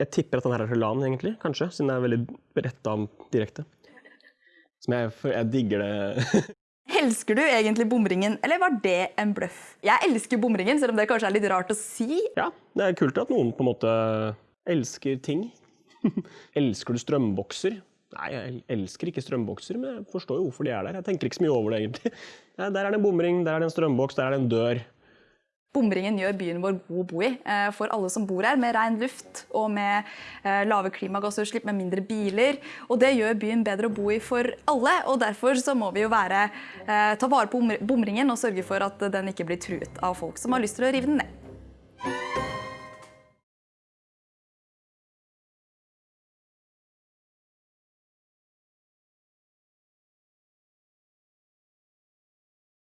jeg tipper at den her er fra LAN, egentlig. Kanskje, siden det er veldig retta direkte. Som jeg, jeg digger det. Elsker du egentlig bomringen, eller var det en bløff? Jeg elsker bomringen, selv om det kanskje er litt rart å si. ja, det er kult at noen på en måte elsker ting. elsker du strømbokser? Nei, jeg elsker ikke strømbokser, men jeg forstår jo hvorfor de er der. Jeg tenker ikke så mye over det, egentlig. Der er det en bomring, der er det en strømboks, der er det en dør. Bomringen gjør byen vår god å bo i eh, for alle som bor her, med ren luft og med eh, lave klimagassutslipp, med mindre biler. Og det gjør byen bedre å bo i for alle, og derfor så må vi jo være, eh, ta vare på bomringen og sørge for at den ikke blir truet av folk som har lyst til å rive den ned.